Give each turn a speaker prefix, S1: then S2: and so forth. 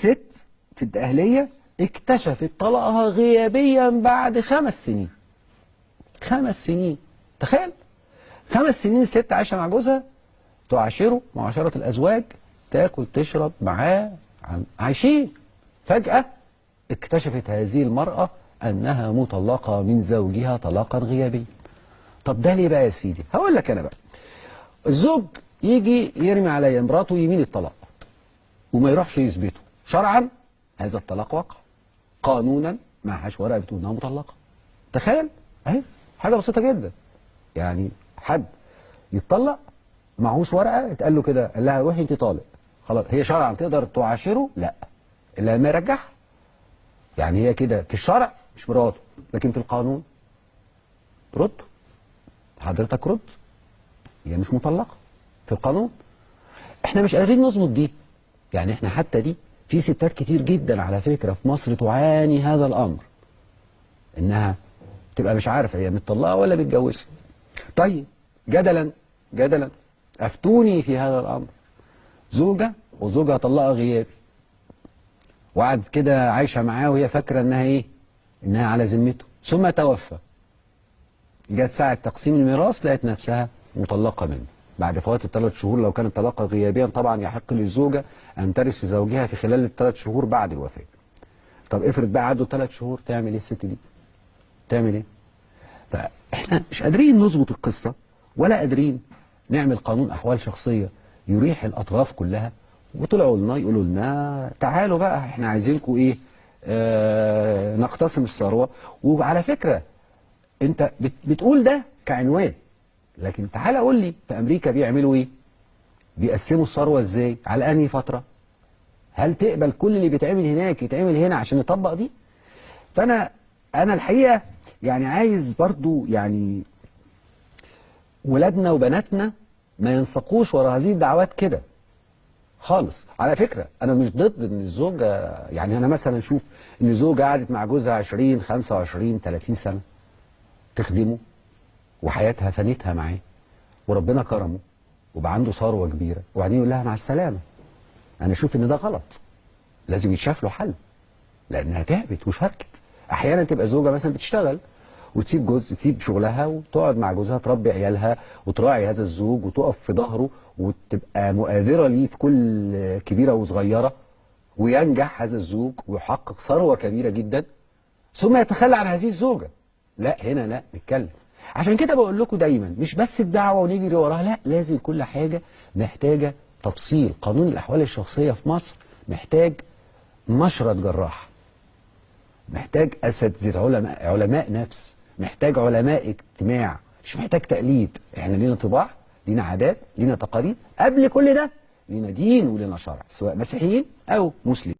S1: ست في الأهلية اكتشفت طلاقها غيابيا بعد خمس سنين. خمس سنين. تخيل. خمس سنين الست عايشة مع جوزها تعاشره معاشرة الأزواج تاكل تشرب معاه عايشين. فجأة اكتشفت هذه المرأة أنها مطلقة من زوجها طلاقا غيابيا. طب ده ليه بقى يا سيدي؟ هقول لك أنا بقى. الزوج يجي يرمي عليا مراته يمين الطلاق وما يروحش يثبته. شرعا هذا الطلاق وقع. قانونا معهاش ورقه بتقول إنها مطلقة. تخيل. أهي حاجة بسيطة جدا. يعني حد يتطلق معهوش ورقة اتقال له كده قال لها روحي انت طالق. خلاص هي شرعا تقدر تعاشره؟ لا. إلا لما يرجعها. يعني هي كده في الشرع مش مراته لكن في القانون رد. حضرتك رد. هي مش مطلقة في القانون. إحنا مش قادرين نظبط دي. يعني إحنا حتى دي في ستات كتير جدا على فكرة في مصر تعاني هذا الأمر. إنها تبقى مش عارفة هي متطلقة ولا متجوزة. طيب جدلا جدلا. أفتوني في هذا الأمر. زوجة وزوجها طلقها غيابي. وقعدت كده عايشة معاه وهي فاكرة إنها إيه؟ إنها على ذمته. ثم توفى. جت ساعة تقسيم الميراث لقت نفسها مطلقة منه. بعد فوات الثلاث شهور لو كانت طلاقة غيابيا طبعا يحق للزوجة أن ترث زوجها في خلال الثلاث شهور بعد الوفاة. طب افرض بقى عدوا ثلاث شهور تعمل إيه الست دي؟ تعمل إيه؟ فإحنا مش قادرين نظبط القصة ولا قادرين نعمل قانون أحوال شخصية يريح الأطراف كلها. وطلعوا لنا يقولوا لنا تعالوا بقى إحنا عايزينكم إيه؟ آه نقتسم الثروة. وعلى فكرة أنت بت بتقول ده كعنوان. لكن تعالى قول لي في أمريكا بيعملوا إيه؟ بيقسموا الثروة إزاي؟ على أنهي فترة؟ هل تقبل كل اللي بيتعمل هناك يتعمل هنا عشان نطبق دي؟ فأنا أنا الحقيقة يعني عايز برضو يعني ولادنا وبناتنا ما ينسقوش ورا هذه الدعوات كده. خالص. على فكرة أنا مش ضد إن الزوجة يعني أنا مثلا أشوف إن زوجة قعدت مع جوزها 20 25 30 سنة تخدمه. وحياتها فانتها معاه. وربنا كرمه وبقى عنده ثروة كبيرة. وبعدين يقول لها مع السلامة. أنا أشوف إن ده غلط. لازم يتشاف له حل. لأنها تعبت وشاركت. أحيانا تبقى زوجة مثلا بتشتغل وتسيب جوز تسيب شغلها وتقعد مع جوزها تربي عيالها وتراعي هذا الزوج وتقف في ظهره وتبقى مؤازره ليه في كل كبيرة وصغيرة وينجح هذا الزوج ويحقق ثروة كبيرة جدا. ثم يتخلى عن هذه الزوجة. لا هنا لا نتكلم. عشان كده بقول لكم دايما مش بس الدعوة ونجري وراها لا لازم كل حاجة محتاجة تفصيل. قانون الأحوال الشخصية في مصر محتاج مشرط جراح محتاج أساتذة علماء علماء نفس محتاج علماء اجتماع مش محتاج تقليد. إحنا لينا طباع لينا عادات لينا تقاليد قبل كل ده لينا دين ولينا شرع سواء مسيحيين أو مسلمين.